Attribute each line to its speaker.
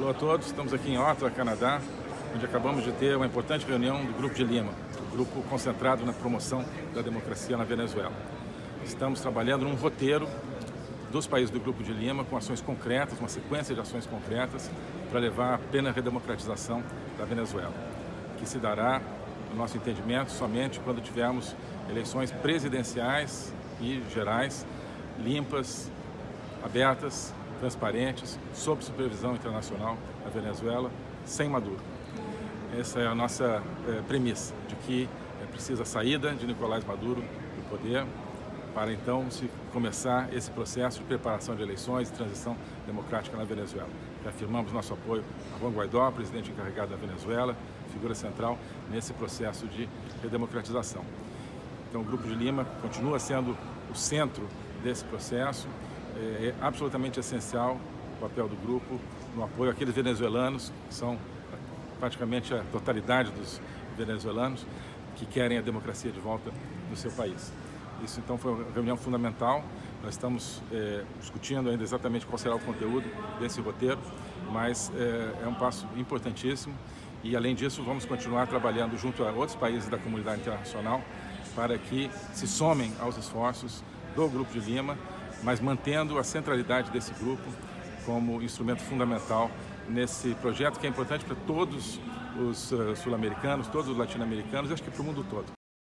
Speaker 1: Olá a todos, estamos aqui em Ottawa, Canadá, onde acabamos de ter uma importante reunião do Grupo de Lima, o grupo concentrado na promoção da democracia na Venezuela. Estamos trabalhando num roteiro dos países do Grupo de Lima com ações concretas, uma sequência de ações concretas para levar a plena redemocratização da Venezuela, que se dará, no nosso entendimento, somente quando tivermos eleições presidenciais e gerais limpas, abertas, transparentes, sob supervisão internacional na Venezuela, sem Maduro. Essa é a nossa é, premissa, de que é precisa a saída de Nicolás Maduro do poder para então se começar esse processo de preparação de eleições e transição democrática na Venezuela. Reafirmamos nosso apoio a Juan Guaidó, presidente encarregado da Venezuela, figura central nesse processo de redemocratização. Então o Grupo de Lima continua sendo o centro desse processo, é, é absolutamente essencial o papel do grupo no apoio àqueles venezuelanos, que são praticamente a totalidade dos venezuelanos, que querem a democracia de volta no seu país. Isso então foi uma reunião fundamental. Nós estamos é, discutindo ainda exatamente qual será o conteúdo desse roteiro, mas é, é um passo importantíssimo e além disso vamos continuar trabalhando junto a outros países da comunidade internacional para que se somem aos esforços do Grupo de Lima mas mantendo a centralidade desse grupo como instrumento fundamental nesse projeto que é importante para todos os uh, sul-americanos, todos os latino-americanos e acho que para o mundo todo.